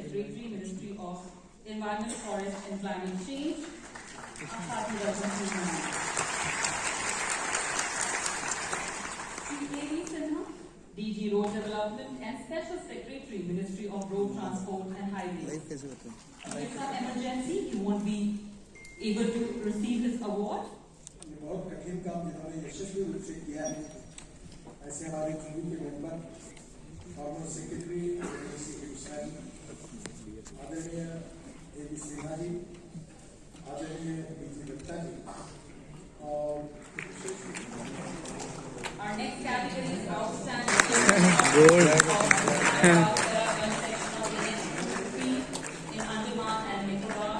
Secretary, Ministry of Environment, Forest and Climate Change. Our party representative. Shri A.V. Sinha, DG Road Development and Special Secretary, Ministry of Road Transport and Highways. कैसे होते हैं Due to some emergency, he won't be able to receive his award. ये बहुत कठिन काम जिन्होंने यशस्वी रूप से किया है ऐसे हमारे टीवी के मेंबर फॉर्मर सेक्रेटरी हुसैन आदरणीय ए बी सिन्हा जी आदरणीय बी जी दत्ता जी और Our next category is outstanding. Gold. In Andaman and Nicobar.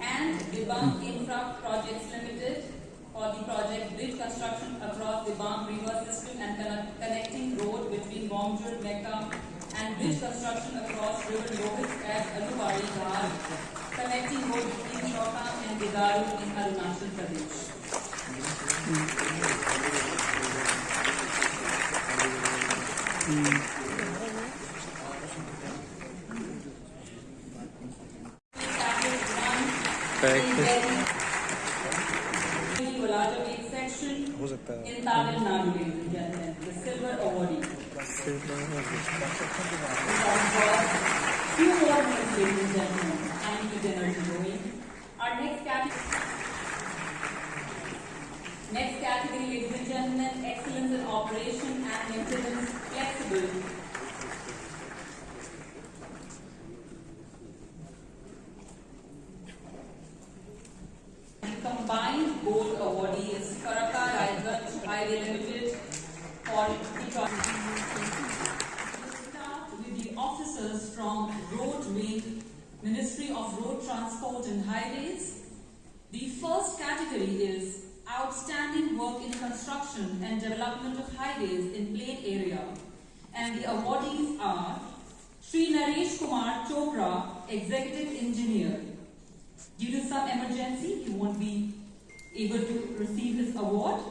And Dibang Infra Projects Limited for the project bridge construction across Dibang River system and connect- connecting road Monjur, Mecca, and bridge construction across river Lohit at Alubari Dhar, connecting road between Shota and Bidaru in Arunachal Pradesh. Mm. In Tamil Nadu, Few more minutes, ladies and gentlemen. I need to get energy going. Our next category. Next category, ladies and gentlemen, excellence in operation and maintenance, flexible. The combined gold awardee is Farakka Raiganj Highway Limited for the project. Start with the officers from Road Wing, Ministry of Road Transport and Highways. The first category is outstanding work in construction and development of highways in plain area. And the awardees are Sri Naresh Kumar Chopra, Executive Engineer. Due to some emergency, he won't be able to receive his award.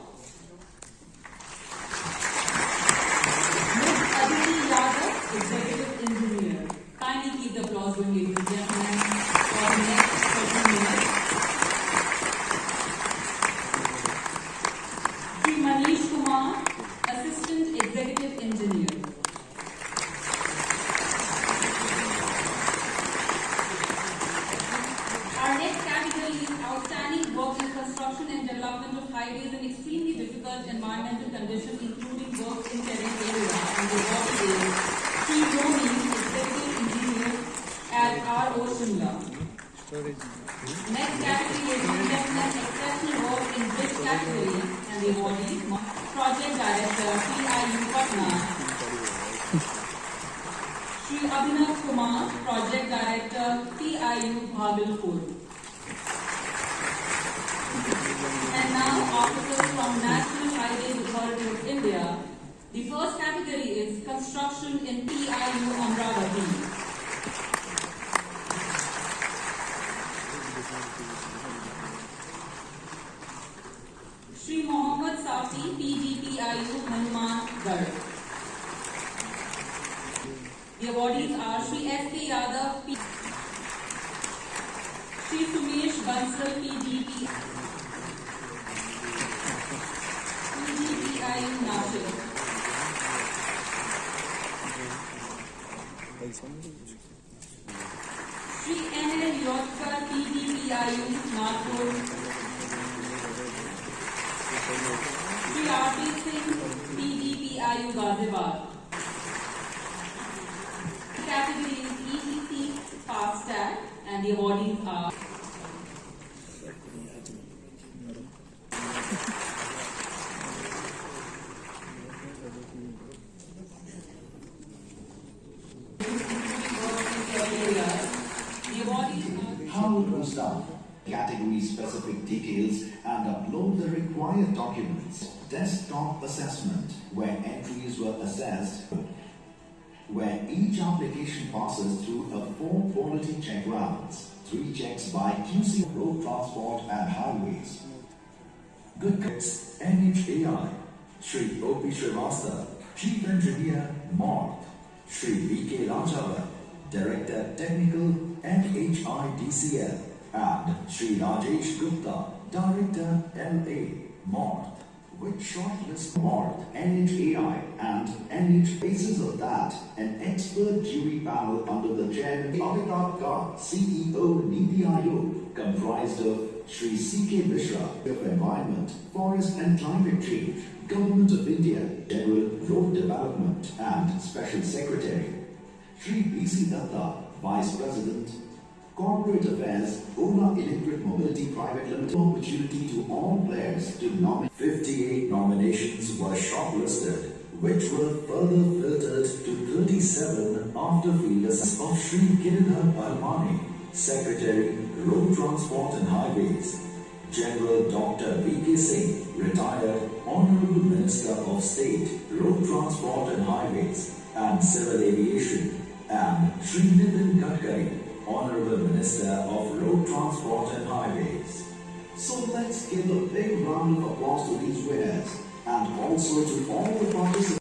Conditions, including work in terrain area and the water is Sri Dhoni, Executive Engineer at RO Shimla. Next category is gentlemen, exceptional work in bridge category and the awardee, Project Director, PIU Patna. Sri Abhinav Kumar, Project Director, PIU Bhagalpur. construction in PIU Amravati. Mohammad Safi, Safi PDPIU Gar. The awardees are Shri S.K. Yadav, P. Shri Sumesh Bansal, PDP. Shri N L Yogkar PDPIU Nagpur Shri RP Singh PDPIU Ghaziabad specific details, and upload the required documents. Desktop assessment, where entries were assessed, where each application passes through a four quality check rounds, three checks by QC Road Transport and Highways. Good Kids NHAI, Sri O.P. Srivastava, Chief Engineer Morth, Shri V.K. Rajavar, Director Technical NHIDCL, and Shri Rajesh Gupta, Director LA Morth. With shortlist Morth, NHAI, and NH basis of that, an expert jury panel under the chairman Amitabh Kant, CEO Niti Aayog, comprised of Shri C.K. Mishra of Environment, Forest and Climate Change, Government of India, General Road Development and Special Secretary, Shri B.C. Datta, Vice President, Corporate Affairs, Ola Electric Mobility Private Limited, opportunity to all players to nominate. 58 nominations were shortlisted, which were further filtered to 37 after field of Shri Giridhar Aramane, Secretary, Road Transport and Highways, General Dr. V.K. Singh, retired Honorable Minister of State, Road Transport and Highways and Civil Aviation, and Shri Nitin Gadkari, Honorable Minister of Road Transport and Highways. So let's give a big round of applause to these winners and also to all the participants.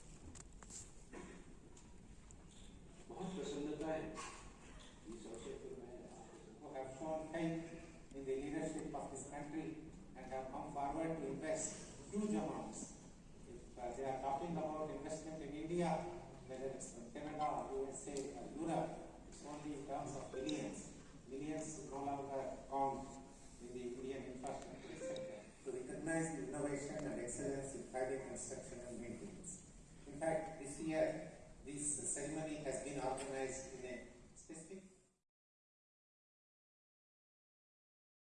in the leadership of this country and have come forward to invest huge amounts. Uh, they are talking about investment in India, whether it's Canada or USA or Europe, in terms of billions, millions dollar pound in the Indian infrastructure sector to recognize innovation and excellence in private construction and maintenance. In fact, this year, this ceremony has been organized